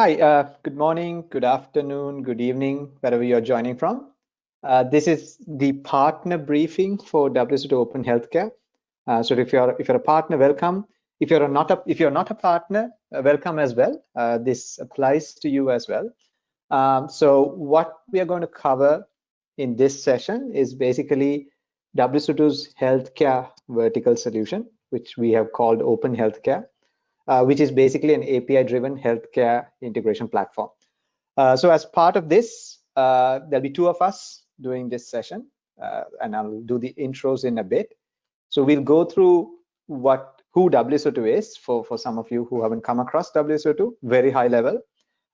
Hi, uh, good morning, good afternoon, good evening, wherever you're joining from. Uh, this is the partner briefing for WSO2 Open Healthcare. Uh, so if you're if you're a partner, welcome. If you're not a if you're not a partner, uh, welcome as well. Uh, this applies to you as well. Um, so what we are going to cover in this session is basically WSO2's healthcare vertical solution, which we have called Open Healthcare uh, which is basically an API-driven healthcare integration platform. Uh, so as part of this, uh, there'll be two of us doing this session, uh, and I'll do the intros in a bit. So we'll go through what who WSO2 is for, for some of you who haven't come across WSO2, very high level.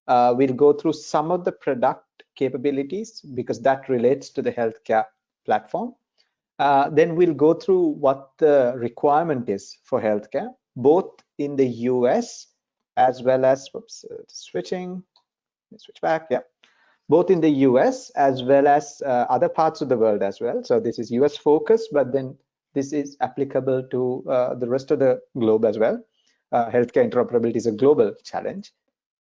Uh, we'll go through some of the product capabilities because that relates to the healthcare platform. Uh, then we'll go through what the requirement is for healthcare, both in the US as well as whoops, uh, switching, switch back, yeah, both in the US as well as uh, other parts of the world as well. So this is US focused, but then this is applicable to uh, the rest of the globe as well. Uh, healthcare interoperability is a global challenge.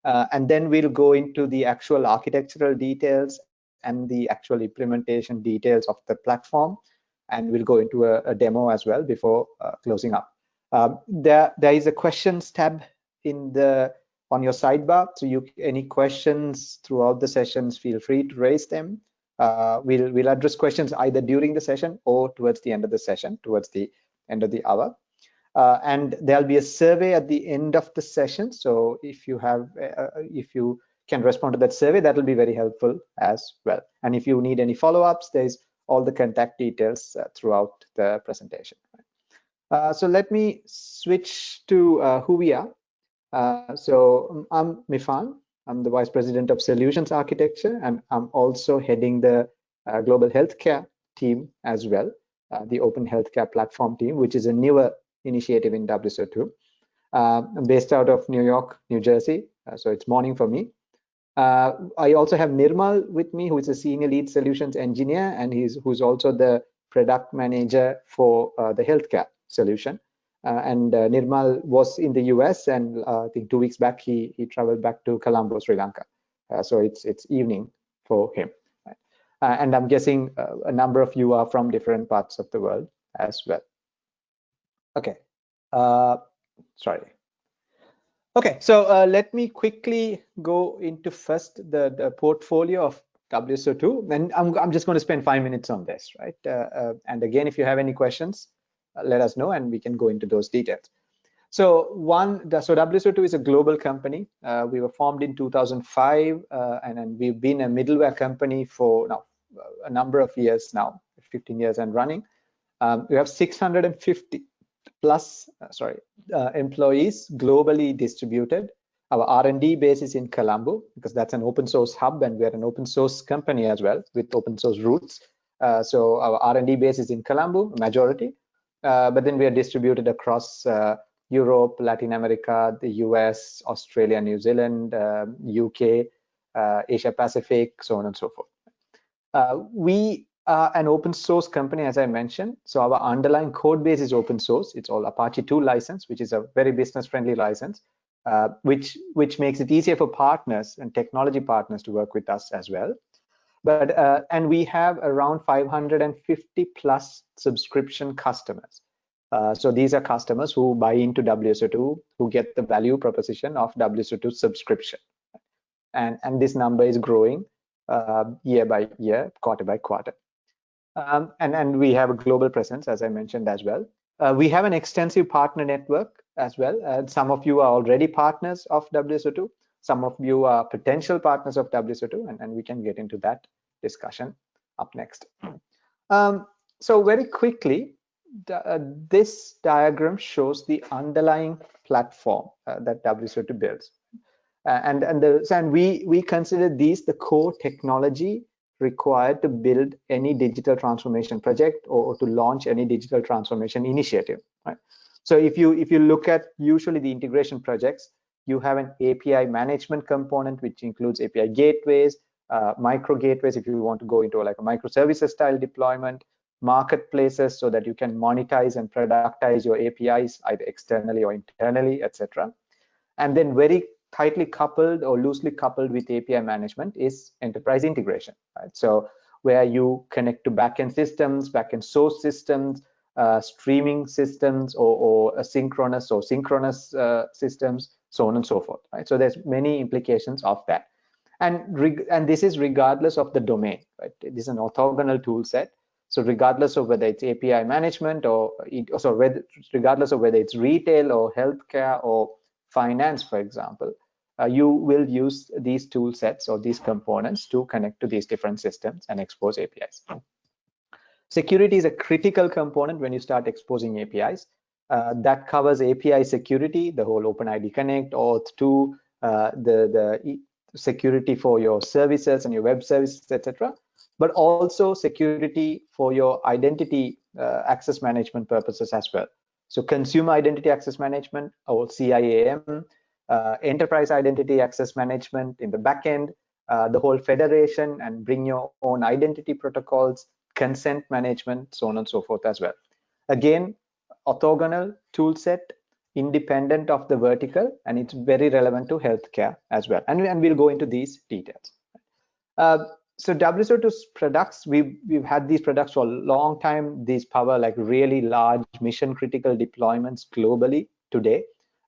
Uh, and then we'll go into the actual architectural details and the actual implementation details of the platform. And we'll go into a, a demo as well before closing up. Um, there, there is a questions tab in the on your sidebar. So you any questions throughout the sessions, feel free to raise them. Uh, we'll we'll address questions either during the session or towards the end of the session, towards the end of the hour. Uh, and there'll be a survey at the end of the session. So if you have, uh, if you can respond to that survey, that will be very helpful as well. And if you need any follow-ups, there's all the contact details uh, throughout the presentation. Uh, so let me switch to uh, who we are. Uh, so I'm Mifan. I'm the Vice President of Solutions Architecture, and I'm also heading the uh, Global Healthcare team as well, uh, the Open Healthcare Platform team, which is a newer initiative in WSO2. I'm based out of New York, New Jersey, so it's morning for me. I also have Nirmal with me, who is a Senior Lead Solutions Engineer, and he's who's also the Product Manager for the healthcare solution. Uh, and uh, Nirmal was in the US, and uh, I think two weeks back he he traveled back to Colombo, Sri Lanka. so it's it's evening for him. Right? and I'm guessing a number of you are from different parts of the world as well. Okay, sorry. Okay, so uh, let me quickly go into first the, the portfolio of WSO2, and I'm, I'm just going to spend five minutes on this, right? Uh, uh, and again, if you have any questions, let us know and we can go into those details. So one, so WSO2 is a global company. Uh, we were formed in 2005 uh, and, we've been a middleware company for now a number of years now, 15 years and running. Um, we have 650 plus, uh, sorry, uh, employees globally distributed. Our R&D base is in Colombo because that's an open source hub and we're an open source company as well with open source roots. Uh, so our R&D base is in Colombo, majority. Uh, but then we are distributed across uh, Europe, Latin America, the US, Australia, New Zealand, UK, uh, Asia Pacific, so on and so forth. we are an open source company, as I mentioned. So our underlying code base is open source. It's all Apache 2 license, which is a very business friendly license, uh, which, which makes it easier for partners and technology partners to work with us as well but uh, and we have around 550 plus subscription customers. Uh, so these are customers who buy into WSO2 who get the value proposition of WSO2 subscription. And and this number is growing uh, year by year quarter by quarter. Um, and and we have a global presence as I mentioned as well. Uh, we have an extensive partner network as well And some of you are already partners of WSO2 some of you are potential partners of WSO2, and, and we can get into that discussion up next. Um, so very quickly, uh, this diagram shows the underlying platform uh, that WSO2 builds. Uh, and and, the, and we, we consider these the core technology required to build any digital transformation project or, or to launch any digital transformation initiative. Right? So if you if you look at usually the integration projects, you have an API management component, which includes API gateways, uh, micro gateways, if you want to go into like a microservices style deployment, marketplaces, so that you can monetize and productize your APIs either externally or internally, etc. And then very tightly coupled or loosely coupled with API management is enterprise integration. Right? So where you connect to backend systems, backend source systems, uh, streaming systems, or, or asynchronous or synchronous uh, systems, so on and so forth. Right? So there's many implications of that, and and this is regardless of the domain. Right? This is an orthogonal tool set. So regardless of whether it's API management or so regardless of whether it's retail or healthcare or finance, for example, uh, you will use these tool sets or these components to connect to these different systems and expose APIs. Security is a critical component when you start exposing APIs. Uh, that covers API security, the whole OpenID Connect, OAuth2, uh, the, the security for your services and your web services, etc. But also security for your identity uh, access management purposes as well. So consumer identity access management or CIAM, uh, enterprise identity access management in the backend, uh, the whole federation and bring your own identity protocols, consent management, so on and so forth as well. Again, orthogonal tool set, independent of the vertical, and it's very relevant to healthcare as well. And, and we'll go into these details. Uh, so WSO2's products, we've, we've had these products for a long time. These power like really large mission critical deployments globally today.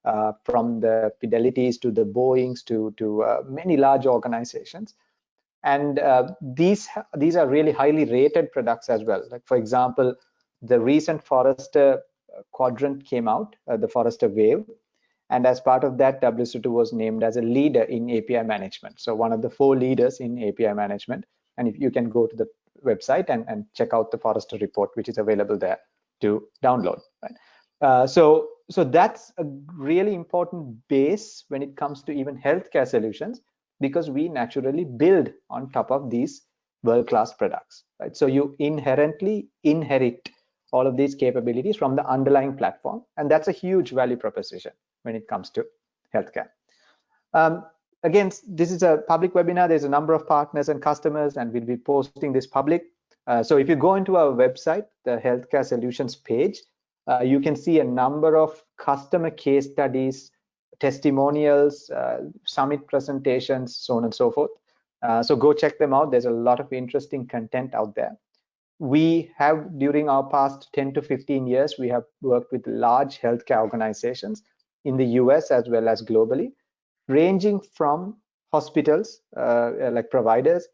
Uh, from the Fidelities to the Boeings to to uh, many large organizations, and uh, these these are really highly rated products as well. Like for example, the recent Forrester quadrant came out, uh, the Forrester Wave, and as part of that, WSO2 was named as a leader in API management. So one of the four leaders in API management. And if you can go to the website and, and check out the Forrester report, which is available there to download. Right? Uh, so so that's a really important base when it comes to even healthcare solutions because we naturally build on top of these world-class products right so you inherently inherit all of these capabilities from the underlying platform and that's a huge value proposition when it comes to healthcare um, again this is a public webinar there's a number of partners and customers and we'll be posting this public uh, so if you go into our website the healthcare solutions page uh, you can see a number of customer case studies, testimonials, uh, summit presentations, so on and so forth. Uh, so go check them out. There's a lot of interesting content out there. We have, during our past 10 to 15 years, we have worked with large healthcare organizations in the US as well as globally, ranging from hospitals, uh, like providers,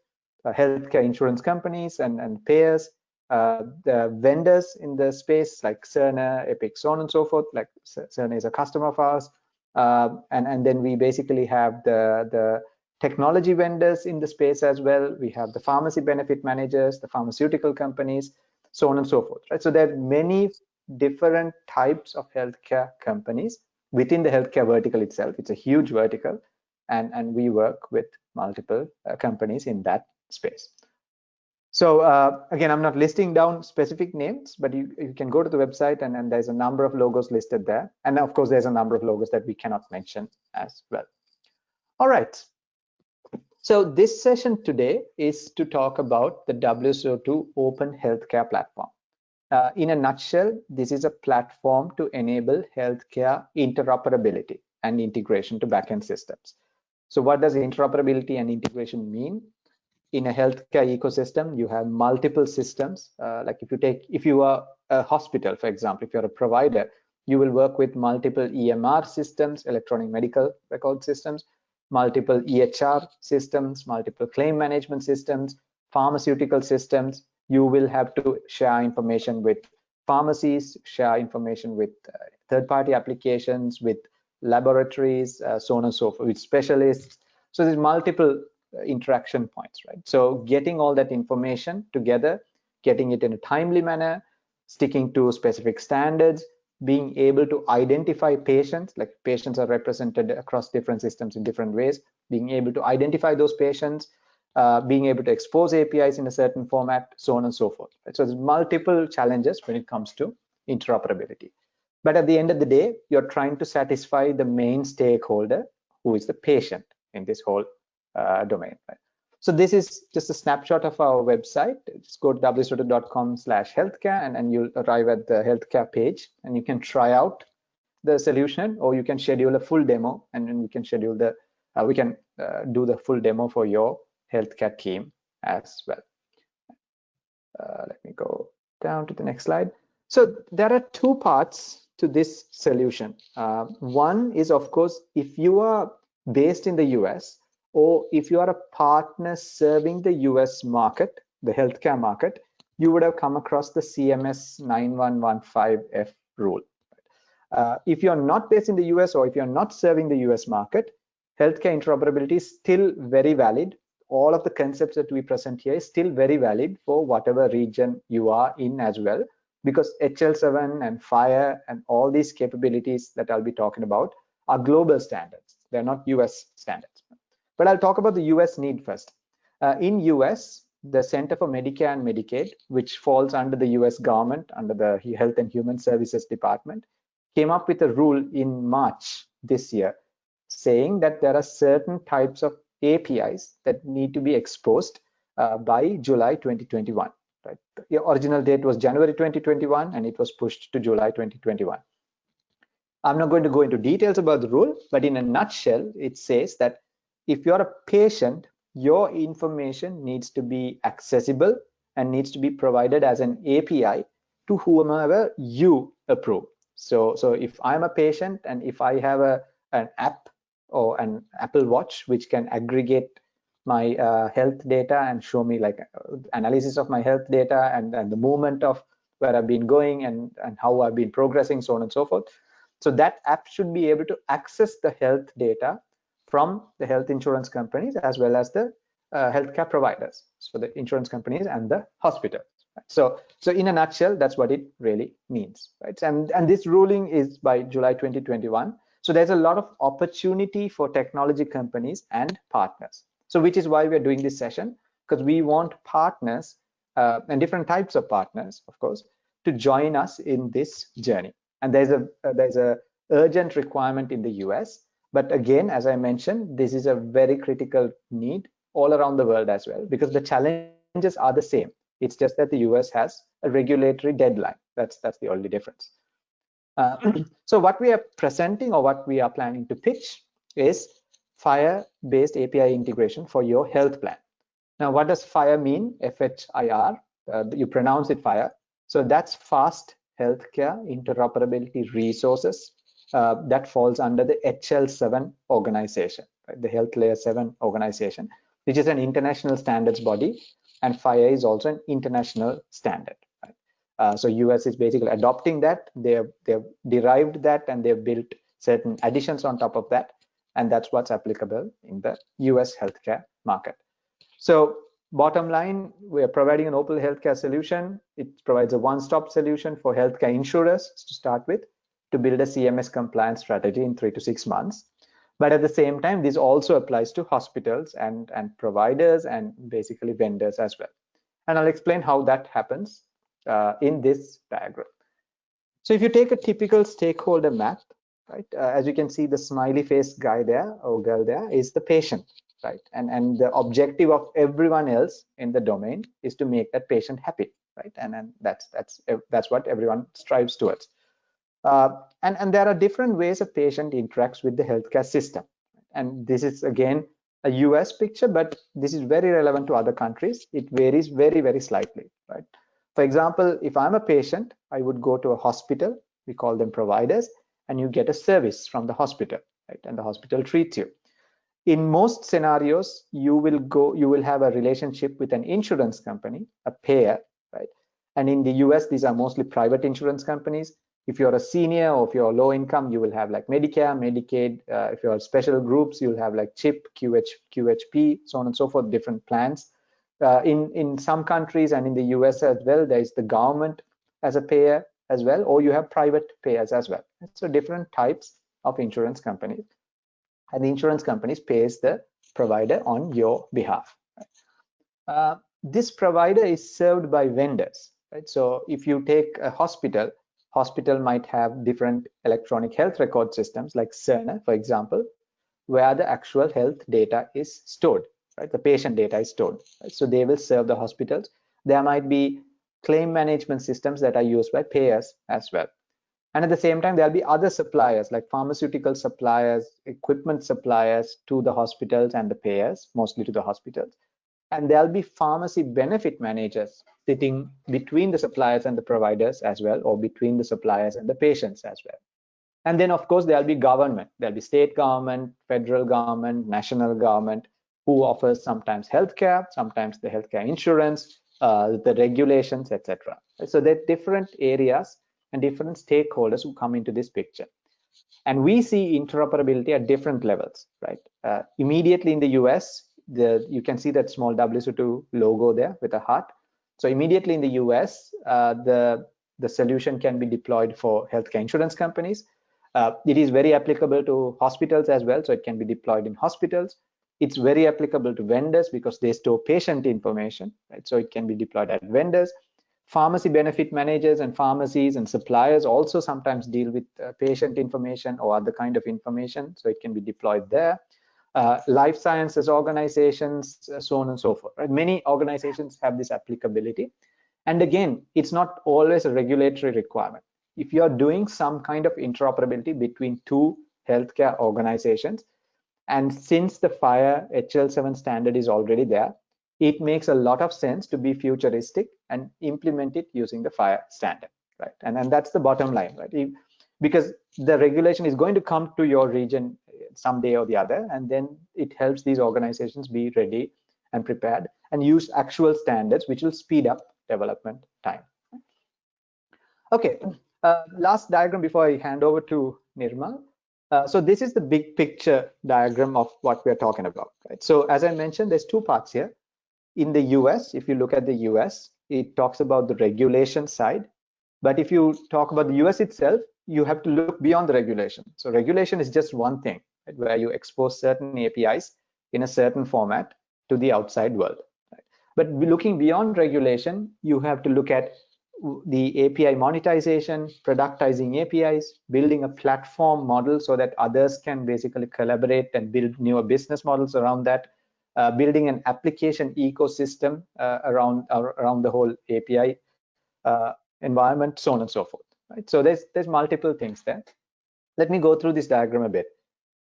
uh, healthcare insurance companies and, and payers, uh, the vendors in the space like Cerner, Epic, so on and so forth. Like Cerner is a customer of ours, uh, and and then we basically have the the technology vendors in the space as well. We have the pharmacy benefit managers, the pharmaceutical companies, so on and so forth. Right. So there are many different types of healthcare companies within the healthcare vertical itself. It's a huge vertical, and and we work with multiple uh, companies in that space. So uh, again, I'm not listing down specific names, but you, you can go to the website and, and there's a number of logos listed there. And of course, there's a number of logos that we cannot mention as well. All right. So this session today is to talk about the WSO2 Open Healthcare Platform. Uh, in a nutshell, this is a platform to enable healthcare interoperability and integration to backend systems. So what does interoperability and integration mean? in a healthcare ecosystem, you have multiple systems. Uh, like if you take, if you are a hospital, for example, if you're a provider, you will work with multiple EMR systems, electronic medical record systems, multiple EHR systems, multiple claim management systems, pharmaceutical systems. You will have to share information with pharmacies, share information with uh, third-party applications, with laboratories, uh, so on and so forth, with specialists. So there's multiple interaction points, right? So getting all that information together, getting it in a timely manner, sticking to specific standards, being able to identify patients, like patients are represented across different systems in different ways, being able to identify those patients, uh, being able to expose APIs in a certain format, so on and so forth. So there's multiple challenges when it comes to interoperability. But at the end of the day, you're trying to satisfy the main stakeholder, who is the patient in this whole uh, domain. Right? So this is just a snapshot of our website. Just go to wso2.com slash healthcare and, and you'll arrive at the healthcare page and you can try out the solution or you can schedule a full demo and then we can schedule the uh, we can uh, do the full demo for your healthcare team as well. Uh, let me go down to the next slide. So there are two parts to this solution. Uh, one is of course if you are based in the us or if you are a partner serving the us market the healthcare market you would have come across the cms 9115f rule uh, if you're not based in the US or if you're not serving the US market, healthcare interoperability is still very valid. All of the concepts that we present here is still very valid for whatever region you are in as well, because HL7 and FHIR and all these capabilities that I'll be talking about are global standards. They're not US standards. But I'll talk about the US need first. Uh, in US, the Center for Medicare and Medicaid, which falls under the US government, under the Health and Human Services Department, came up with a rule in March this year saying that there are certain types of APIs that need to be exposed uh, by July 2021. Right? The original date was January 2021 and it was pushed to July 2021. I'm not going to go into details about the rule, but in a nutshell, it says that if you're a patient, your information needs to be accessible and needs to be provided as an API to whomever you approve. So, so if I'm a patient and if I have a an app or an Apple Watch which can aggregate my uh, health data and show me like uh, analysis of my health data and, and the movement of where I've been going and, and how I've been progressing, so on and so forth. So that app should be able to access the health data from the health insurance companies as well as the uh, healthcare providers, so the insurance companies and the hospital. So, so in a nutshell, that's what it really means, right? And and this ruling is by July 2021. So there's a lot of opportunity for technology companies and partners. So which is why we're doing this session because we want partners uh, and different types of partners, of course, to join us in this journey. And there's a uh, there's a urgent requirement in the US. But again, as I mentioned, this is a very critical need all around the world as well because the challenges are the same it's just that the US has a regulatory deadline. That's that's the only difference. Uh, so what we are presenting or what we are planning to pitch is FHIR-based API integration for your health plan. Now, what does FHIR mean? F-H-I-R. Uh, you pronounce it FHIR. So that's fast healthcare interoperability resources uh, that falls under the HL7 organization, right? the Health Layer 7 organization, which is an international standards body and FHIR is also an international standard. Right? Uh, so US is basically adopting that. They've they've derived that and they've built certain additions on top of that, and that's what's applicable in the US healthcare market. So bottom line, we are providing an open healthcare solution. It provides a one-stop solution for healthcare insurers to start with to build a CMS compliance strategy in three to six months. But at the same time, this also applies to hospitals and, and providers and basically vendors as well. And I'll explain how that happens uh, in this diagram. So if you take a typical stakeholder map, right, uh, as you can see, the smiley face guy there or girl there is the patient, right? And, and the objective of everyone else in the domain is to make that patient happy, right? And, and that's, that's, that's what everyone strives towards. Uh, and, and there are different ways a patient interacts with the healthcare system. And this is again a US picture, but this is very relevant to other countries. It varies very, very slightly, right? For example, if I'm a patient, I would go to a hospital, we call them providers, and you get a service from the hospital, right? And the hospital treats you. In most scenarios, you will go, you will have a relationship with an insurance company, a payer, right? And in the US, these are mostly private insurance companies if you're a senior or if you're low income, you will have like Medicare, Medicaid. Uh, if you're special groups, you'll have like CHIP, QH, QHP, so on and so forth, different plans. Uh, in, in some countries and in the US as well, there is the government as a payer as well, or you have private payers as well. So different types of insurance companies. And the insurance companies pays the provider on your behalf. Uh, this provider is served by vendors, right? So if you take a hospital, hospital might have different electronic health record systems like Cerner, for example, where the actual health data is stored, right? The patient data is stored. Right? So they will serve the hospitals. There might be claim management systems that are used by payers as well. And at the same time, there'll be other suppliers like pharmaceutical suppliers, equipment suppliers to the hospitals and the payers, mostly to the hospitals. And there'll be pharmacy benefit managers sitting between the suppliers and the providers as well, or between the suppliers and the patients as well. And then, of course, there'll be government. There'll be state government, federal government, national government, who offers sometimes healthcare, sometimes the healthcare insurance, uh, the regulations, etc. So there are different areas and different stakeholders who come into this picture. And we see interoperability at different levels, right? Uh, immediately in the US, the, you can see that small WSO2 logo there with a heart. So immediately in the US, uh, the, the solution can be deployed for healthcare insurance companies. Uh, it is very applicable to hospitals as well, so it can be deployed in hospitals. It's very applicable to vendors because they store patient information, right? So it can be deployed at vendors pharmacy benefit managers and pharmacies and suppliers also sometimes deal with uh, patient information or other kind of information so it can be deployed there uh, life sciences organizations uh, so on and so forth right? many organizations have this applicability. And again it's not always a regulatory requirement. If you're doing some kind of interoperability between two healthcare organizations and since the FHIR HL7 standard is already there it makes a lot of sense to be futuristic and implement it using the FHIR standard right? And and that's the bottom line right? If, because the regulation is going to come to your region someday or the other and then it helps these organizations be ready and prepared and use actual standards which will speed up development time. Okay uh, last diagram before i hand over to nirmal. Uh, so this is the big picture diagram of what we're talking about right? So as i mentioned there's two parts here. In the US, if you look at the US, it talks about the regulation side. But if you talk about the US itself, you have to look beyond the regulation. So regulation is just one thing right, where you expose certain APIs in a certain format to the outside world. Right? But looking beyond regulation, you have to look at the API monetization, productizing APIs, building a platform model so that others can basically collaborate and build newer business models around that, uh, building an application ecosystem uh, around around the whole API uh, environment, so on and so forth. Right. So there's there's multiple things there. Let me go through this diagram a bit.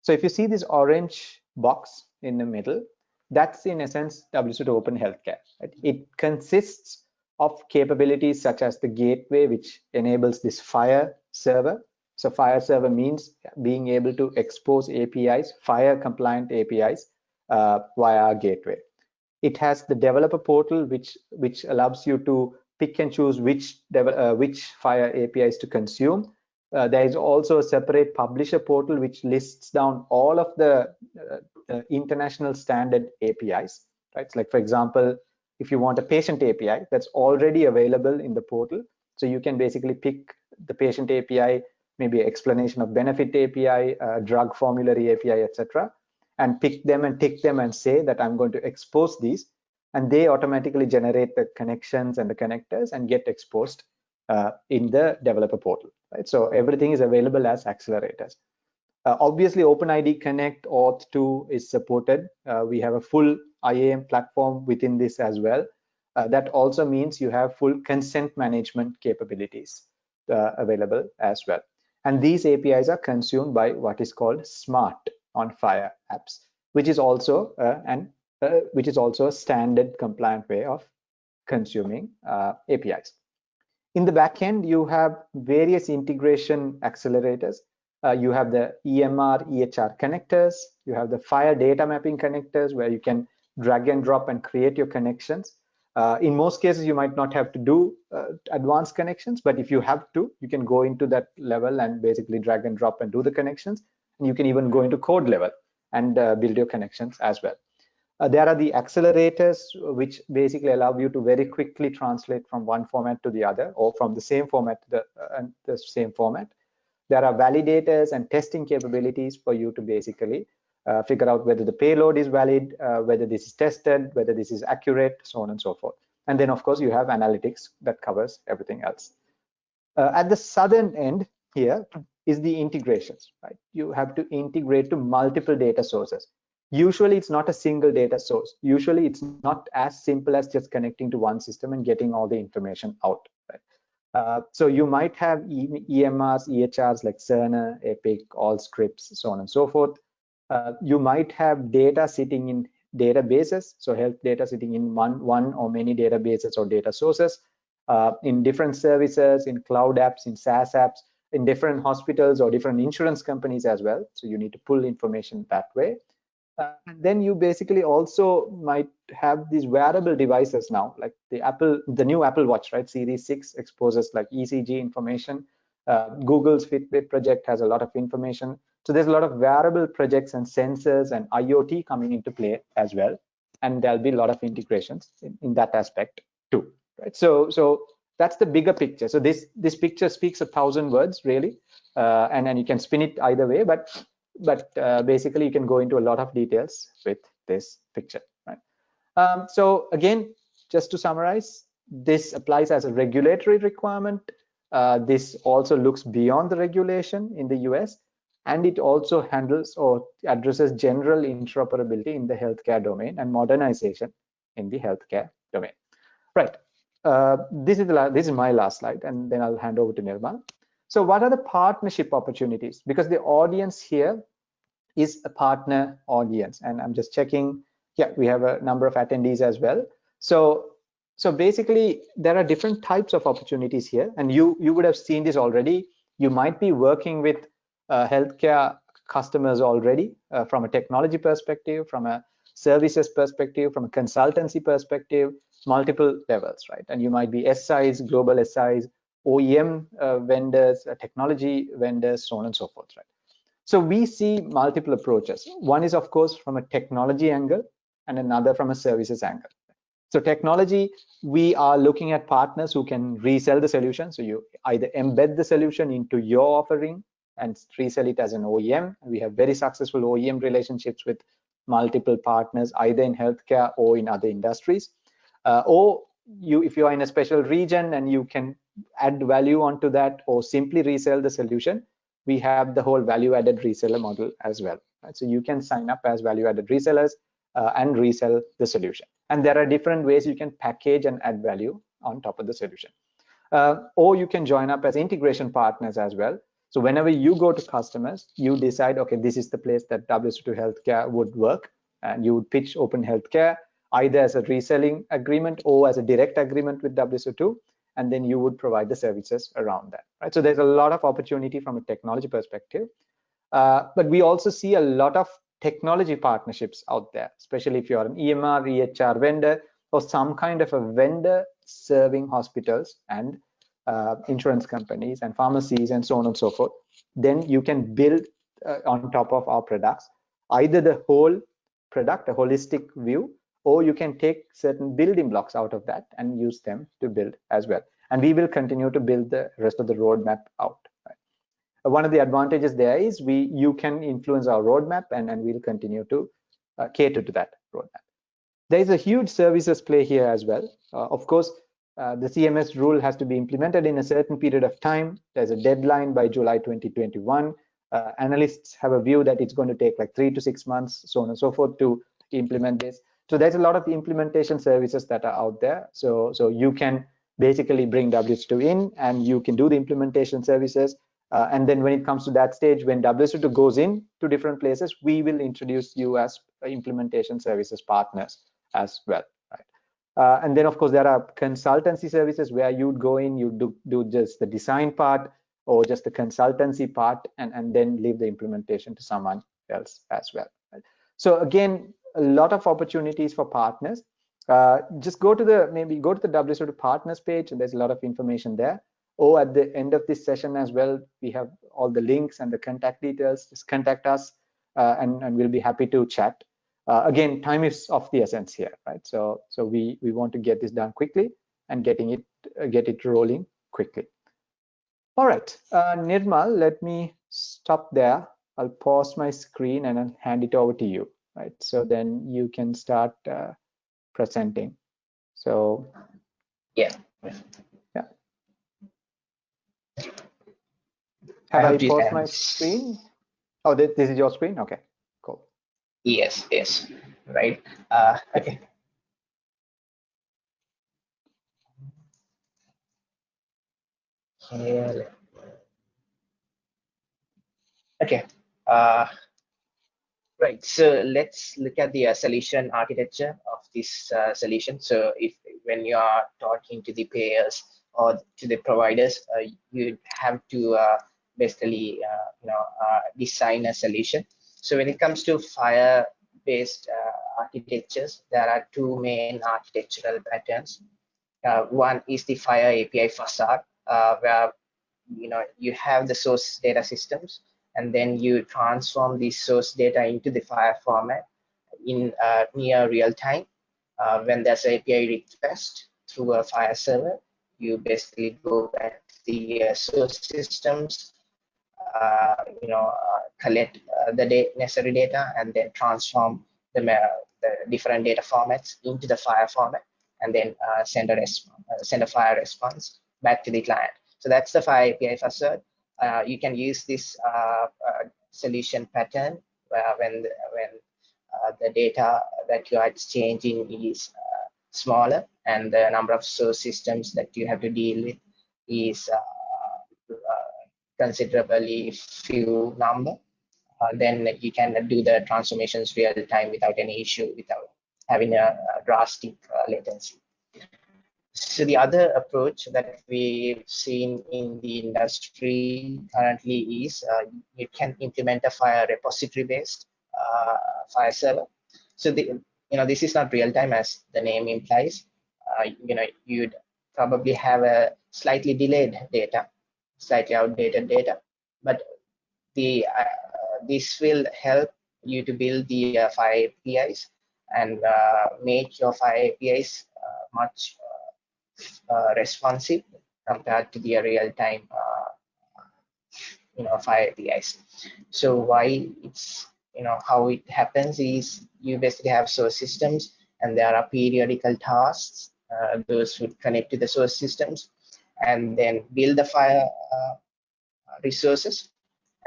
So if you see this orange box in the middle, that's in essence WSO2 Open Healthcare. Right? It consists of capabilities such as the gateway, which enables this FHIR server. So FHIR server means being able to expose APIs, FHIR compliant APIs uh, via our gateway. It has the developer portal, which which allows you to pick and choose which uh, which FHIR APIs to consume. Uh, there is also a separate publisher portal which lists down all of the uh, international standard APIs. Right, so like for example, if you want a patient API, that's already available in the portal. So you can basically pick the patient API, maybe explanation of benefit API, uh, drug formulary API, etc and pick them and tick them and say that I'm going to expose these and they automatically generate the connections and the connectors and get exposed uh, in the developer portal right? So everything is available as accelerators. Uh, obviously openid connect OAuth 2 is supported. Uh, we have a full iam platform within this as well. Uh, that also means you have full consent management capabilities uh, available as well. And these apis are consumed by what is called smart on FHIR apps, which is also uh, an uh, which is also a standard compliant way of consuming APIs. In the backend, you have various integration accelerators. Uh, you have the EMR, EHR connectors. You have the FHIR data mapping connectors where you can drag and drop and create your connections. Uh, in most cases, you might not have to do uh, advanced connections, but if you have to, you can go into that level and basically drag and drop and do the connections you can even go into code level and uh, build your connections as well. Uh, there are the accelerators, which basically allow you to very quickly translate from one format to the other or from the same format to the, uh, the same format. There are validators and testing capabilities for you to basically uh, figure out whether the payload is valid, uh, whether this is tested, whether this is accurate, so on and so forth. And then, of course, you have analytics that covers everything else. Uh, at the southern end here, is the integrations, right? You have to integrate to multiple data sources. Usually it's not a single data source. Usually it's not as simple as just connecting to one system and getting all the information out. Right? Uh, so you might have EMRs, EHRs like Cerner, Epic, Allscripts, so on and so forth. Uh, you might have data sitting in databases, so health data sitting in one, one or many databases or data sources, uh, in different services, in cloud apps, in SaaS apps, in different hospitals or different insurance companies as well. So you need to pull information that way. Uh, and then you basically also might have these wearable devices now, like the Apple, the new Apple Watch, right? Series 6 exposes like ECG information. Uh, Google's Fitbit project has a lot of information. So there's a lot of wearable projects and sensors and IoT coming into play as well. And there'll be a lot of integrations in, in that aspect too, right? So, so that's the bigger picture. So this this picture speaks a thousand words really, uh, and and you can spin it either way. But but uh, basically you can go into a lot of details with this picture, right? Um, so again, just to summarize, this applies as a regulatory requirement. Uh, this also looks beyond the regulation in the US, and it also handles or addresses general interoperability in the healthcare domain and modernization in the healthcare domain. Right. Uh, this is the this is my last slide, and then I'll hand over to Nirmal. So what are the partnership opportunities? Because the audience here is a partner audience, and I'm just checking. Yeah, we have a number of attendees as well. So so basically, there are different types of opportunities here, and you you would have seen this already. You might be working with uh, healthcare customers already uh, from a technology perspective, from a services perspective, from a consultancy perspective, multiple levels, right? And you might be SIs, global SIs, OEM uh, vendors, uh, technology vendors, so on and so forth, right? So we see multiple approaches. One is, of course, from a technology angle and another from a services angle. So technology, we are looking at partners who can resell the solution. So you either embed the solution into your offering and resell it as an OEM. We have very successful OEM relationships with multiple partners, either in healthcare or in other industries uh, or you if you are in a special region and you can add value onto that or simply resell the solution we have the whole value added reseller model as well right? so you can sign up as value added resellers uh, and resell the solution. And there are different ways you can package and add value on top of the solution. Uh, or you can join up as integration partners as well. So whenever you go to customers you decide okay this is the place that WSO2 healthcare would work and you would pitch open healthcare either as a reselling agreement or as a direct agreement with WSO2, and then you would provide the services around that. Right. So there's a lot of opportunity from a technology perspective, uh, but we also see a lot of technology partnerships out there, especially if you're an EMR, EHR vendor, or some kind of a vendor serving hospitals and uh, insurance companies and pharmacies and so on and so forth. Then you can build uh, on top of our products either the whole product, a holistic view, or you can take certain building blocks out of that and use them to build as well. And we will continue to build the rest of the roadmap out. Right? One of the advantages there is we you can influence our roadmap and, and we'll continue to uh, cater to that roadmap. There is a huge services play here as well. Uh, of course, uh, the CMS rule has to be implemented in a certain period of time. There's a deadline by July 2021. Uh, analysts have a view that it's going to take like three to six months, so on and so forth, to implement this. So there's a lot of implementation services that are out there. So, so you can basically bring WSO2 in and you can do the implementation services. Uh, and then when it comes to that stage, when WSO2 goes in to different places, we will introduce you as implementation services partners as well. Uh, and then of course there are consultancy services where you'd go in, you do, do just the design part or just the consultancy part and, and then leave the implementation to someone else as well. Right? So again, a lot of opportunities for partners. Uh, just go to the maybe go to the WSO2 partners page and there's a lot of information there. Or at the end of this session as well, we have all the links and the contact details. Just contact us uh, and, and we'll be happy to chat. Uh, again, time is of the essence here, right? So so we we want to get this done quickly and getting it uh, get it rolling quickly. All right, uh, Nirmal, let me stop there. I'll pause my screen and I'll hand it over to you right? So then you can start uh, presenting. So yeah, yeah. Have I, I paused my screen? Oh, this, this is your screen. Okay, cool. Yes, yes, right. Uh, okay. Okay. Okay. Uh, right. So let's look at the uh, solution architecture of this uh, solution. So if when you are talking to the payers or to the providers, uh, you have to uh, basically uh, you know design a solution. So when it comes to FHIR-based architectures, there are two main architectural patterns. one is the FHIR API facade, where you know you have the source data systems and then you transform the source data into the FHIR format in uh, near real time. Uh, when there's an API request through a FHIR server, you basically go back to the uh, source systems, uh, you know, uh, collect uh, the da necessary data and then transform the, the, different data formats into the FHIR format and then send a send a response back to the client. So that's the FHIR API uh, you can use this uh, uh, solution pattern when when the data that you are exchanging is smaller and the number of source systems that you have to deal with is considerably few number uh, then you can do the transformations real time without any issue without having a, a drastic uh, latency so the other approach that we've seen in the industry currently is uh, you can implement a FHIR repository based uh, FHIR server. So the you know this is not real time as the name implies. Uh, you know you'd probably have a slightly delayed data, slightly outdated data, but the uh, this will help you to build the uh, FHIR APIs and uh, make your FHIR APIs much responsive compared to the real-time uh, you know FHIR APIs. So why it's you know how it happens is you basically have source systems and there are periodical tasks uh, those would connect to the source systems and then build the FHIR uh, resources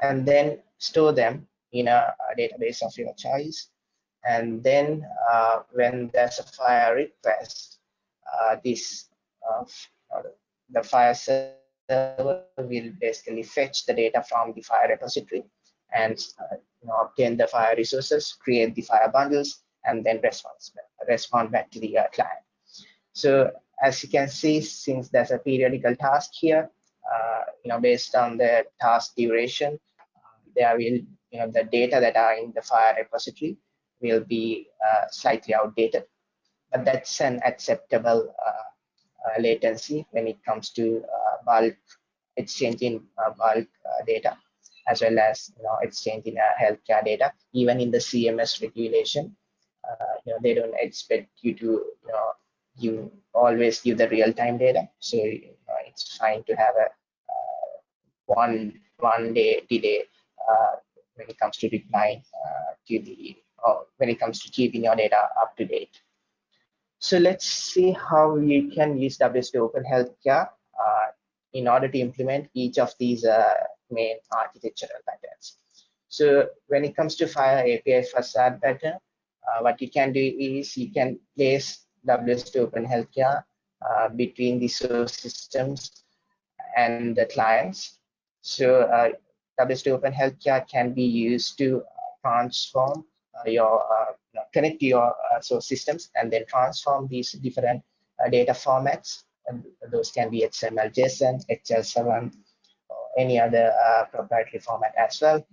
and then store them in a, a database of your choice and then uh, when there's a FHIR request uh, this uh, the FHIR server will basically fetch the data from the FHIR repository and uh, you know, obtain the FHIR resources, create the FHIR bundles, and then respond, respond back to the uh, client. So as you can see, since there's a periodical task here, uh, you know, based on the task duration, uh, there will, you know, the data that are in the FHIR repository will be uh, slightly outdated, but that's an acceptable uh, uh, latency when it comes to uh, bulk exchanging uh, bulk data as well as you know exchanging healthcare data even in the cms regulation. You know they don't expect you to you know you always give the real-time data. So you know, it's fine to have a uh, one one day delay uh, when it comes to replying uh, to the or when it comes to keeping your data up to date so let's see how you can use WSO2 Open Healthcare uh, in order to implement each of these uh, main architectural patterns. So when it comes to FHIR API facade pattern, uh, what you can do is you can place WSO2 Open Healthcare uh, between the source systems and the clients. So uh, WSO2 Open Healthcare can be used to transform uh, your uh, connect to your uh, source systems and then transform these different data formats. And those can be XML, JSON, HL7, or any other proprietary format as well.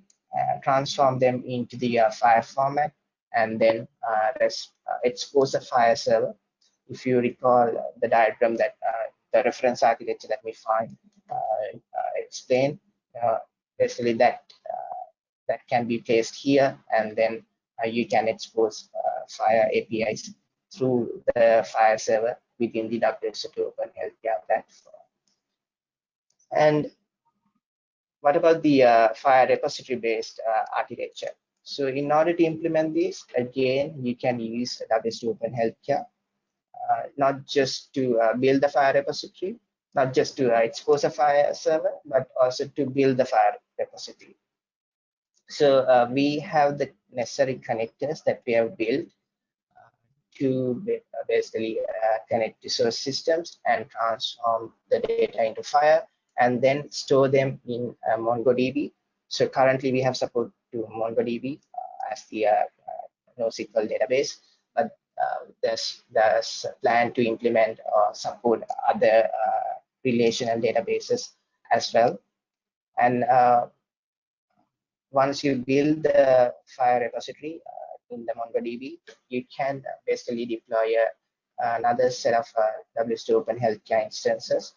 transform them into the FHIR format and then expose the FHIR server. If you recall the diagram that the reference architecture that we find uh, explain uh, basically that uh, that can be placed here and then uh, you can expose uh, FHIR APIs through the FHIR server within the WSO2 Open Healthcare platform. And what about the uh, FHIR repository-based uh, architecture? So in order to implement this, again, you can use WSO2 Open Healthcare, uh, not just to uh, build the FHIR repository, not just to expose a FHIR server, but also to build the FHIR repository. So uh, we have the necessary connectors that we have built uh, to uh, basically uh, connect to source systems and transform the data into FHIR and then store them in uh, MongoDB. So currently we have support to MongoDB uh, as the uh, NoSQL database, but there's there's a plan to implement or support other relational databases as well. And once you build the FHIR repository uh, in the MongoDB, you can basically deploy a, another set of uh, WSO2 Open Healthcare instances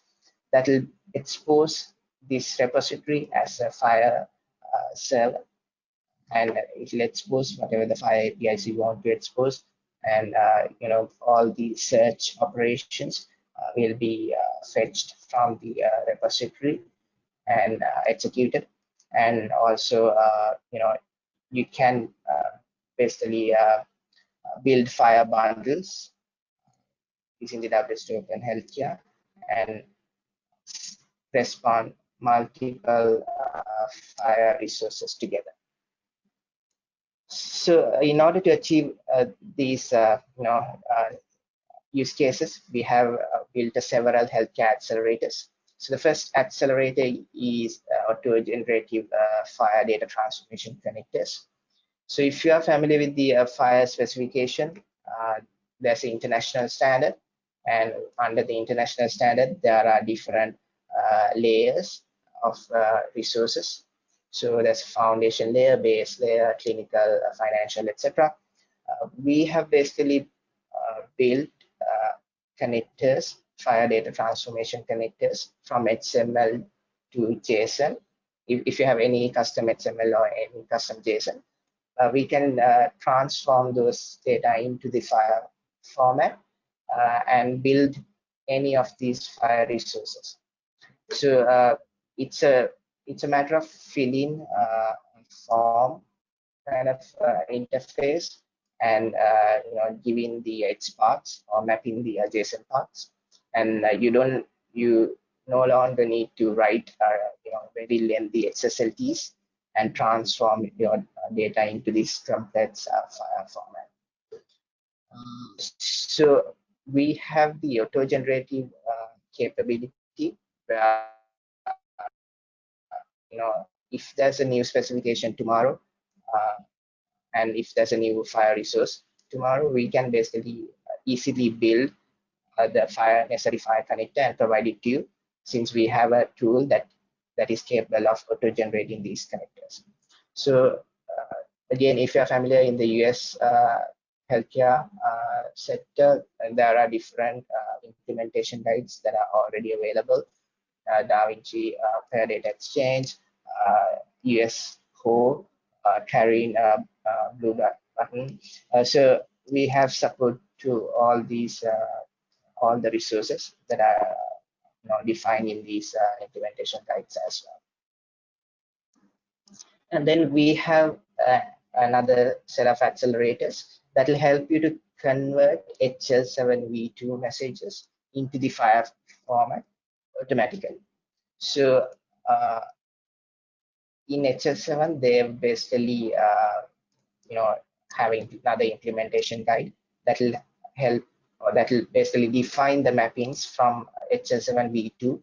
that will expose this repository as a FHIR uh, server. And it will expose whatever the FHIR APIs you want to expose. And uh, you know all the search operations uh, will be uh, fetched from the uh, repository and executed and also uh, you know you can uh, basically uh, build FHIR bundles using the WSO2 Open Healthcare and respond multiple FHIR resources together. So in order to achieve uh, these, uh, you know, uh, use cases, we have built several healthcare accelerators so the first accelerator is uh, auto-generative uh, FHIR data transformation connectors. So if you are familiar with the uh, FHIR specification, uh, there's an international standard, and under the international standard, there are different uh, layers of uh, resources. So there's foundation layer, base layer, clinical, financial, etc. we have basically built connectors FHIR data transformation connectors from XML to JSON. If, if you have any custom XML or any custom JSON, uh, we can uh, transform those data into the FHIR format uh, and build any of these FHIR resources. So uh, it's a it's a matter of filling uh, form kind of uh, interface and you know giving the XPaths or mapping the JSON paths and uh, you don't you no longer need to write uh, you know very lengthy XSLTs and transform your uh, data into this file format. so we have the auto-generative capability where you know if there's a new specification tomorrow uh, and if there's a new FHIR resource tomorrow we can basically easily build uh, the FHIR necessary FHIR connector and provide it to you since we have a tool that that is capable of auto generating these connectors so uh, again if you're familiar in the us uh, healthcare uh, sector there are different uh, implementation guides that are already available uh, DaVinci FHIR Data Exchange, US Core, CARIN a, Blue button. so we have support to all these all the resources that are you know, defined in these uh, implementation guides as well. And then we have uh, another set of accelerators that will help you to convert HL7v2 messages into the FHIR format automatically. So uh, in HL7, they're basically, uh, you know, having another implementation guide that will help that will basically define the mappings from HL7v2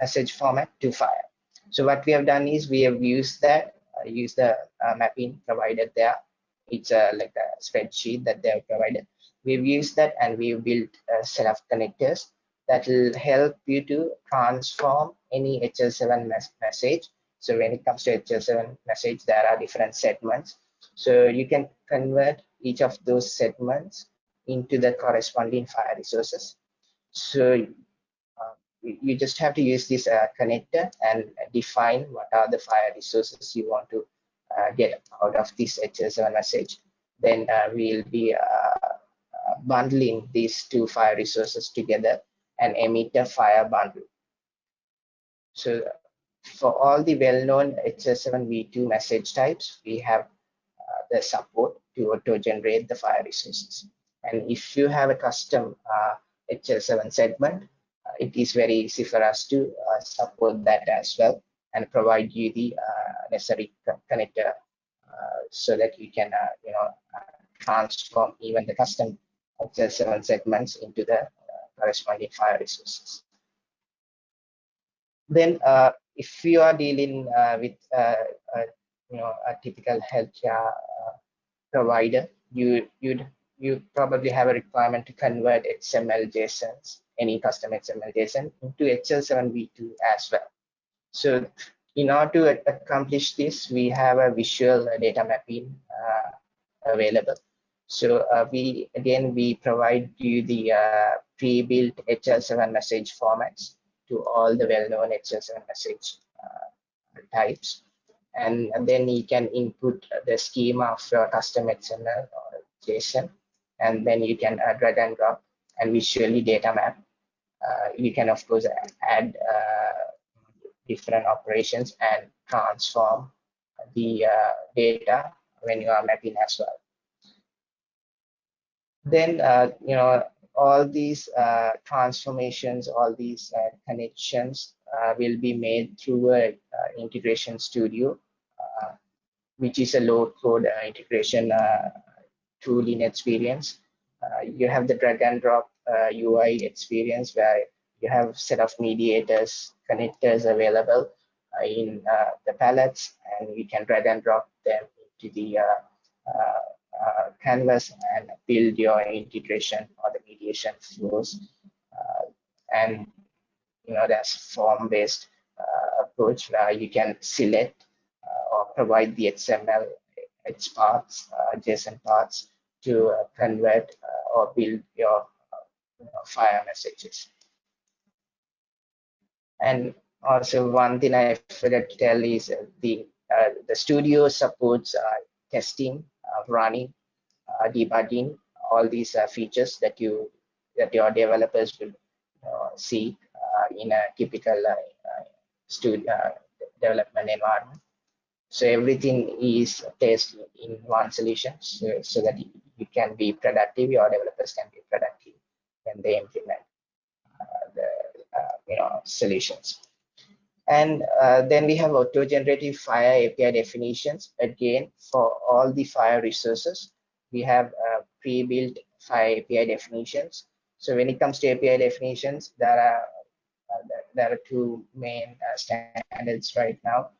message format to FHIR. So what we have done is we have used that, uh, used the uh, mapping provided there. It's uh, like a spreadsheet that they have provided. We've used that and we've built a set of connectors that will help you to transform any HL7 mes message. So when it comes to HL7 message, there are different segments. So you can convert each of those segments into the corresponding FHIR resources. So uh, you just have to use this uh, connector and define what are the FHIR resources you want to uh, get out of this HL7 message. Then uh, we'll be uh, uh, bundling these two FHIR resources together and emit a FHIR bundle. So for all the well-known HL7v2 message types, we have the support to auto-generate the FHIR resources. And if you have a custom uh, HL7 segment, uh, it is very easy for us to uh, support that as well and provide you the necessary connector so that you can, you know, transform even the custom HL7 segments into the corresponding FHIR resources. then uh, if you are dealing uh, with uh, you know a typical healthcare provider, you you'd you probably have a requirement to convert XML JSONs, any custom XML JSON into HL7v2 as well. So in order to accomplish this, we have a visual data mapping uh, available. So uh, we again we provide you the uh, pre-built HL7 message formats to all the well-known HL7 message uh, types, and, then you can input the schema of your custom XML or JSON, and then you can uh, drag and drop and visually data map. Uh, you can of course add different operations and transform the uh, data when you are mapping as well. Then, uh, you know, all these uh, transformations, all these uh, connections uh, will be made through a uh, integration studio, which is a low code integration tool in experience. Uh, you have the drag and drop uh, UI experience where you have set of mediators, connectors available uh, in uh, the palettes, and you can drag and drop them into the uh, uh canvas and build your integration or the mediation flows. and you know, there's form-based approach where you can select or provide the XML its parts, uh, adjacent parts to uh, convert uh, or build your you know, messages. And also one thing I forgot to tell is the uh, the studio supports uh, testing, uh, running, debugging, all these features that you that your developers will see in a typical studio development environment. So everything is tested in one solution so, so that you can be productive, your developers can be productive when they implement the you know solutions and uh, then we have auto-generative FHIR API definitions. Again, for all the FHIR resources, we have uh, pre-built FHIR API definitions. So when it comes to API definitions, there are uh, there are two main uh, standards right now.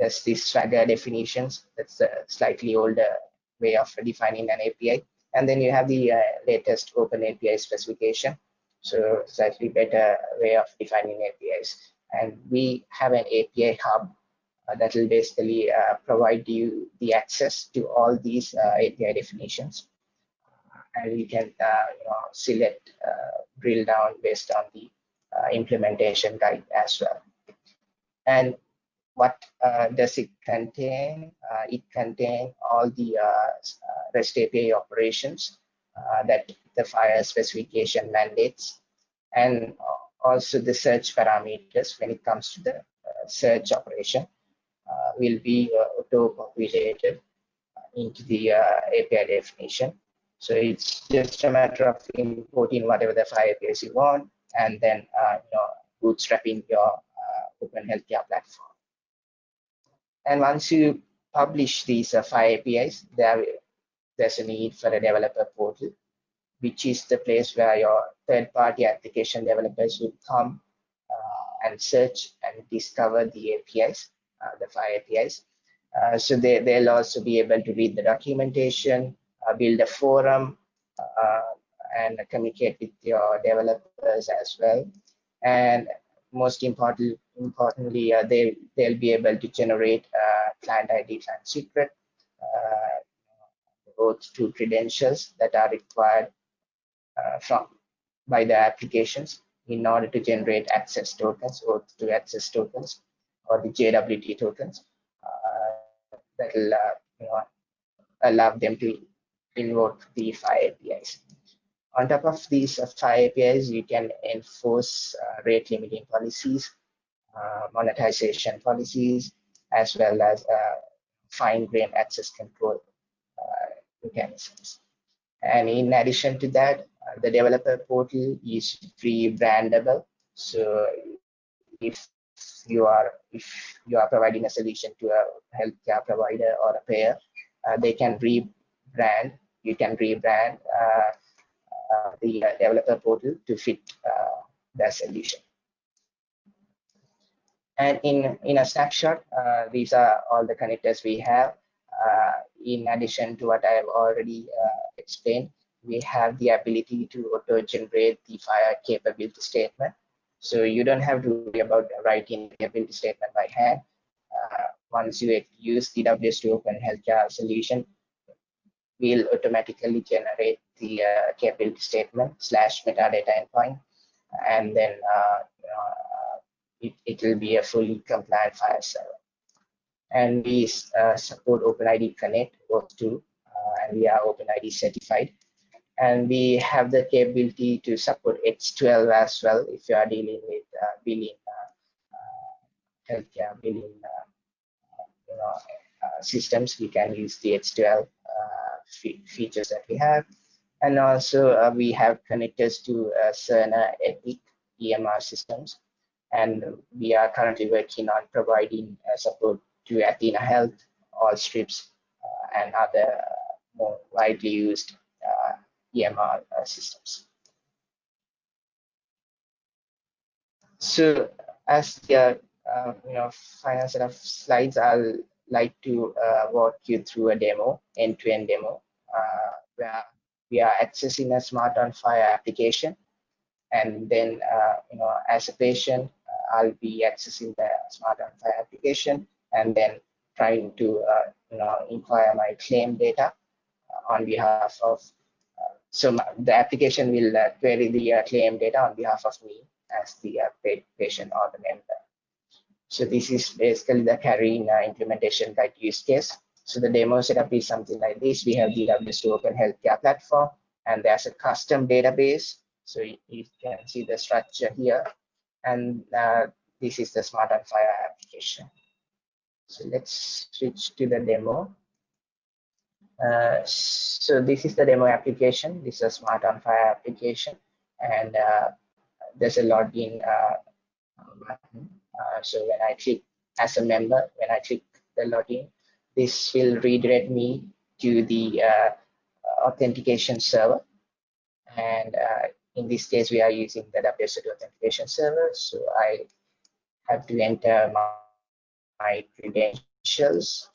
There's the Swagger definitions. That's a slightly older way of defining an API. And then you have the uh, latest Open API specification, so slightly better way of defining APIs. And we have an API hub uh, that will basically uh, provide you the access to all these uh, API definitions. And you can uh, you know, select, uh, drill down based on the implementation guide as well. And what uh, does it contain? Uh, it contains all the uh, REST API operations that the FHIR specification mandates, and also the search parameters when it comes to the uh, search operation uh, will be uh, auto-populated into the API definition. So it's just a matter of importing whatever the FHIR APIs you want, and then you know bootstrapping your open healthcare platform. And once you publish these uh, FHIR APIs, there, there's a need for a developer portal which is the place where your third-party application developers will come uh, and search and discover the APIs, uh, the five APIs. Uh, so they, they'll also be able to read the documentation, uh, build a forum, uh, and communicate with your developers as well. And most important, importantly, uh, they, they'll be able to generate client ID, client secret, both two credentials that are required uh, from by the applications in order to generate access tokens or to access tokens or the JWT tokens uh, that will uh, you know, allow them to invoke the FHIR APIs. On top of these uh, FHIR APIs, you can enforce uh, rate limiting policies, uh, monetization policies, as well as fine-grained access control mechanisms. And in addition to that, the developer portal is free brandable. So if you are if you are providing a solution to a healthcare provider or a payer, uh, they can rebrand. You can rebrand uh, the developer portal to fit uh, their solution. And in, in a snapshot, uh, these are all the connectors we have. Uh, in addition to what I have already uh, explained, we have the ability to auto-generate the FHIR capability statement. So you don't have to worry about writing the capability statement by hand. Uh, once you use the WSO2 Open Healthcare solution, we'll automatically generate the uh, capability statement slash metadata endpoint, and then uh, uh, it, will be a fully compliant FHIR server. And we uh, support OpenID Connect OAuth2, and we are OpenID certified. And we have the capability to support X12 as well if you are dealing with uh, billing, uh, uh, healthcare billing you know, Uh, systems. We can use the X12 uh, fe features that we have. And also uh, we have connectors to Cerner Epic EMR systems. And we are currently working on providing support to Athena Health, Allscripts, and other more widely used EMR uh, systems. So as the uh, you know final set of slides, I'll like to uh, walk you through a demo, end-to-end -end demo, uh, where we are accessing a SMART on FHIR application, and then uh, you know as a patient, I'll be accessing the SMART on FHIR application, and then trying to you know inquire my claim data on behalf of so the application will uh, query the uh, claim data on behalf of me as the uh, patient or the member. So this is basically the CARIN uh, implementation guide use case. So the demo setup is something like this. We have the WSO2 Open Healthcare platform, and there's a custom database. So you, you can see the structure here. And uh, this is the SMART on FHIR application. So let's switch to the demo. Uh, so this is the demo application. This is a SMART on FHIR application, and uh, there's a login uh, button. Uh, so when I click as a member, when I click the login, this will redirect me to the uh, authentication server. And in this case, we are using the WSO2 authentication server. So I have to enter my, my credentials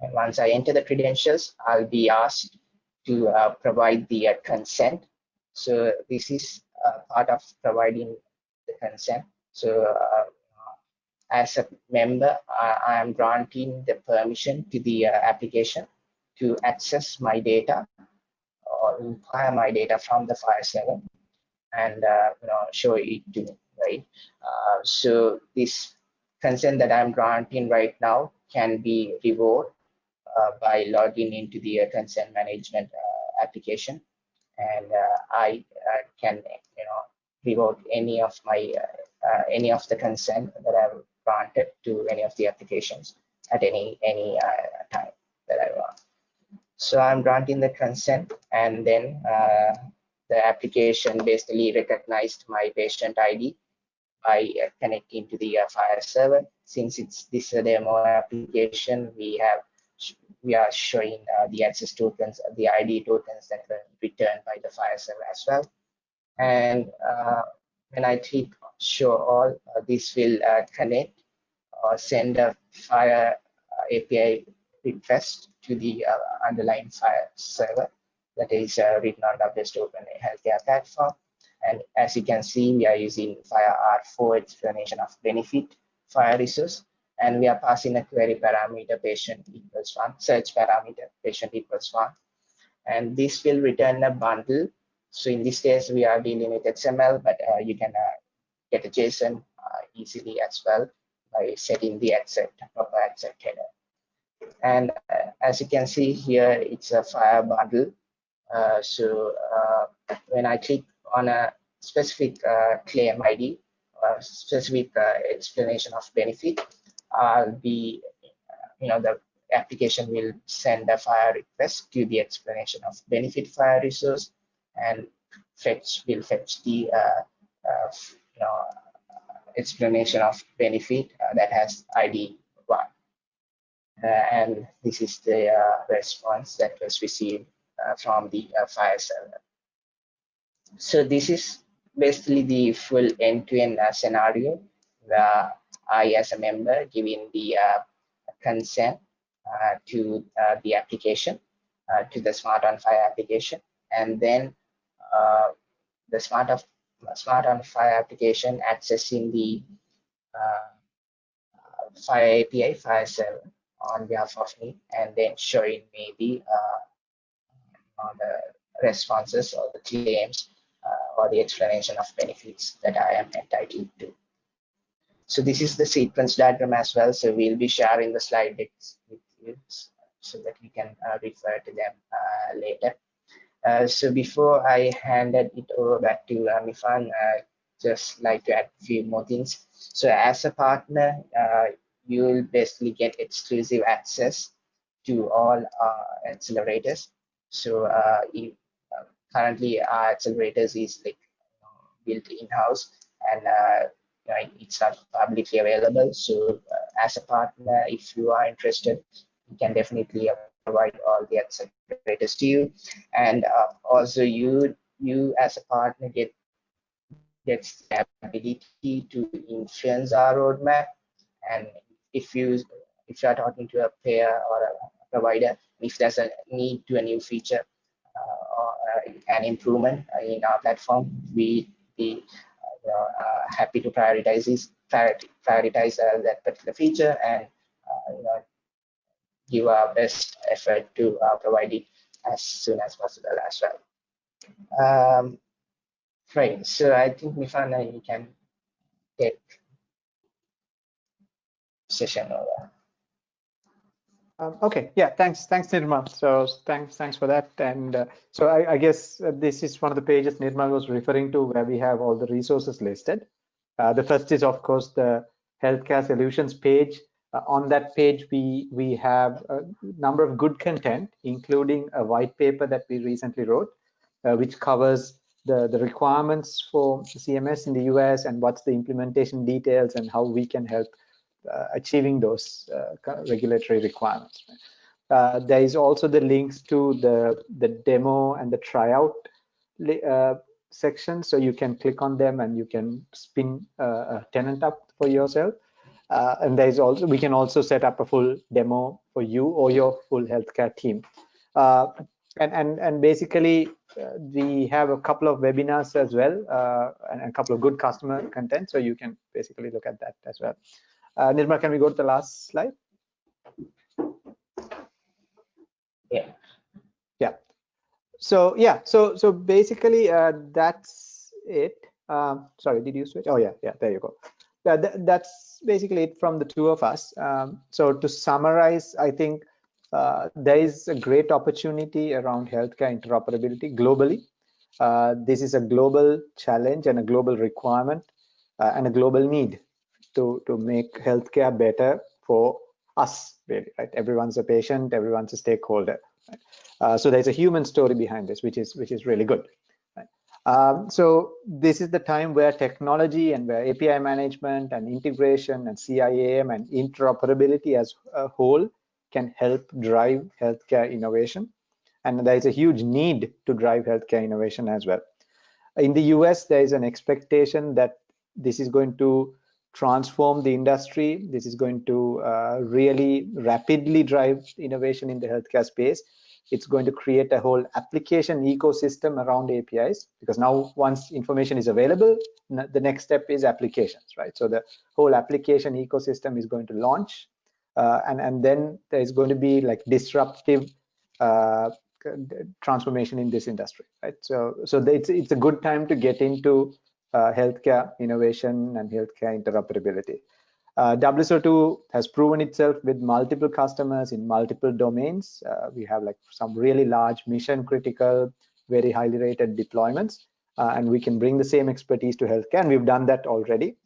and once I enter the credentials, I'll be asked to uh, provide the uh, consent. So this is uh, part of providing the consent. So uh, as a member, I am granting the permission to the uh, application to access my data or inquire my data from the FHIR server and uh, you know show it to me, right? so this consent that I'm granting right now can be revoked uh, by logging into the uh, consent management uh, application and I can you know revoke any of my any of the consent that I've granted to any of the applications at any any time that I want. So I'm granting the consent and then uh, the application basically recognized my patient ID by uh, connecting to the uh, FHIR server. Since it's this demo application, we have we are showing uh, the access tokens, the ID tokens that were returned by the FHIR server as well. And uh, when I click show all, uh, this will uh, connect or send a FHIR uh, API request to the uh, underlying FHIR server that is written on WSO2 Open Healthcare platform. And as you can see, we are using FHIR R4 explanation of benefit FHIR resource and we are passing a query parameter patient equals one, search parameter patient equals one. And this will return a bundle. So in this case, we are dealing with XML, but uh, you can uh, get a JSON uh, easily as well by setting the accept proper accept header. And uh, as you can see here, it's a FHIR bundle. Uh, so when I click on a specific claim ID, or specific explanation of benefit, uh, the you know the application will send a FHIR request to the explanation of benefit FHIR resource and fetch will fetch the uh, uh, explanation of benefit uh, that has ID one. Uh, and this is the uh, response that was received from the FHIR server. So this is basically the full end-to-end -end, scenario where I, as a member, giving the uh, consent uh, to uh, the application, uh, to the SMART on FHIR application, and then the Smart of SMART on FHIR application accessing the FHIR API, FHIR server on behalf of me, and then showing me the the responses or the claims uh, or the explanation of benefits that I am entitled to. So this is the sequence diagram as well. So we'll be sharing the slide decks with you so that we can uh, refer to them uh, later. Uh, so before I handed it over back to Amifan, I just like to add a few more things. So as a partner, uh, you will basically get exclusive access to all our accelerators. So uh, if, currently our accelerators is like built in-house and right? It's not publicly available. So uh, as a partner, if you are interested, you can definitely provide all the accelerators to you. And uh, also you you as a partner get gets the ability to influence our roadmap. And if you if you are talking to a pair or a provider, if there's a need to a new feature uh, or uh, an improvement in our platform, we be uh, happy to prioritize this, prioritize uh, that particular feature and you know, give our best effort to provide it as soon as possible as well. Um, right, so I think Mifana, you can take session over. Um, okay, yeah, thanks, thanks, Nirma. So thanks, thanks for that. And uh, so I, I guess uh, this is one of the pages Nirma was referring to where we have all the resources listed. Uh, the first is, of course, the healthcare solutions page. Uh, on that page, we we have a number of good content, including a white paper that we recently wrote, uh, which covers the, the requirements for CMS in the US and what's the implementation details and how we can help uh, achieving those uh, regulatory requirements. Uh, there is also the links to the, the demo and the tryout section, so you can click on them and you can spin a tenant up for yourself. Uh, and there's also we can also set up a full demo for you or your full healthcare team uh, and and and basically uh, we have a couple of webinars as well and a couple of good customer content so you can basically look at that as well uh, Nirma, can we go to the last slide? Yeah. Yeah. So yeah, so so basically uh, that's it. Um, sorry, did you switch? Oh yeah, yeah. There you go. Uh, th that's basically it from the two of us. Um, so to summarize, I think uh, there is a great opportunity around healthcare interoperability globally. Uh, this is a global challenge and a global requirement uh, and a global need to to make healthcare better for us really right everyone's a patient everyone's a stakeholder right? uh, so there's a human story behind this which is which is really good? Um, so this is the time where technology and where api management and integration and ciam and interoperability as a whole can help drive healthcare innovation and there is a huge need to drive healthcare innovation as well in the us there is an expectation that this is going to transform the industry. This is going to uh, really rapidly drive innovation in the healthcare space. It's going to create a whole application ecosystem around APIs because now once information is available, the next step is applications, right? So the whole application ecosystem is going to launch uh, and, and then there's going to be like disruptive uh, transformation in this industry, right? So, so it's, it's a good time to get into uh, healthcare innovation and healthcare interoperability. Uh, WSO2 has proven itself with multiple customers in multiple domains. Uh, we have like some really large mission critical, very highly rated deployments, uh, and we can bring the same expertise to healthcare, and we've done that already.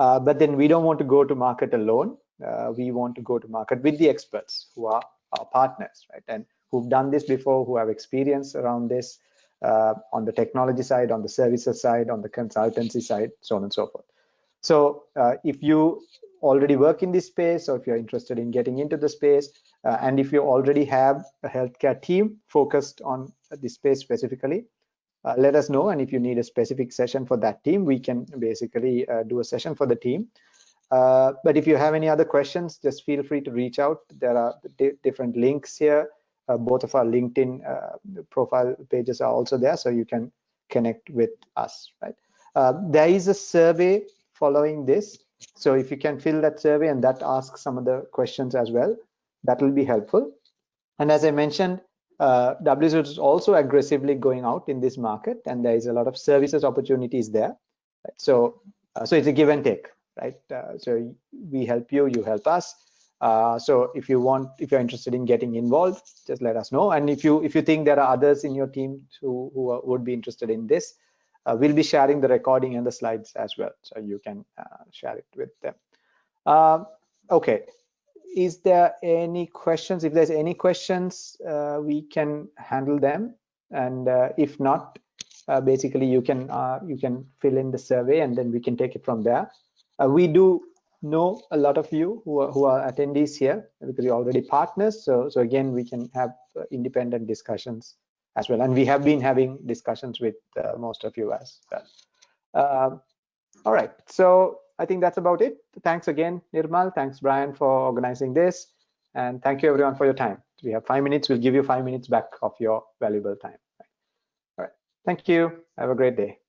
Uh, but then we don't want to go to market alone. Uh, we want to go to market with the experts who are our partners, right? And who've done this before, who have experience around this, uh, on the technology side, on the services side, on the consultancy side, so on and so forth. So uh, if you already work in this space or if you're interested in getting into the space uh, and if you already have a healthcare team focused on this space specifically, uh, let us know. And if you need a specific session for that team, we can basically uh, do a session for the team. Uh, but if you have any other questions, just feel free to reach out. There are different links here. Uh, both of our LinkedIn uh, profile pages are also there, so you can connect with us, right? There is a survey following this. So if you can fill that survey and that asks some of the questions as well, that will be helpful. And as I mentioned, uh, WSO is also aggressively going out in this market and there is a lot of services opportunities there. Right? So, uh, so it's a give and take, right? Uh, so we help you, you help us. Uh, so if you want, if you're interested in getting involved, just let us know. And if you if you think there are others in your team who, who would be interested in this, uh, we'll be sharing the recording and the slides as well, so you can uh, share it with them. Um, okay, is there any questions? If there's any questions, uh, we can handle them, and uh, if not, uh, basically you can uh, you can fill in the survey and then we can take it from there. we do know a lot of you who are, who are attendees here because you're already partners. So so again, we can have independent discussions as well. And we have been having discussions with uh, most of you as well. Uh, all right, so I think that's about it. Thanks again, Nirmal. Thanks, Brian, for organizing this. And thank you everyone for your time. We have five minutes. We'll give you five minutes back of your valuable time. All right. Thank you. Have a great day.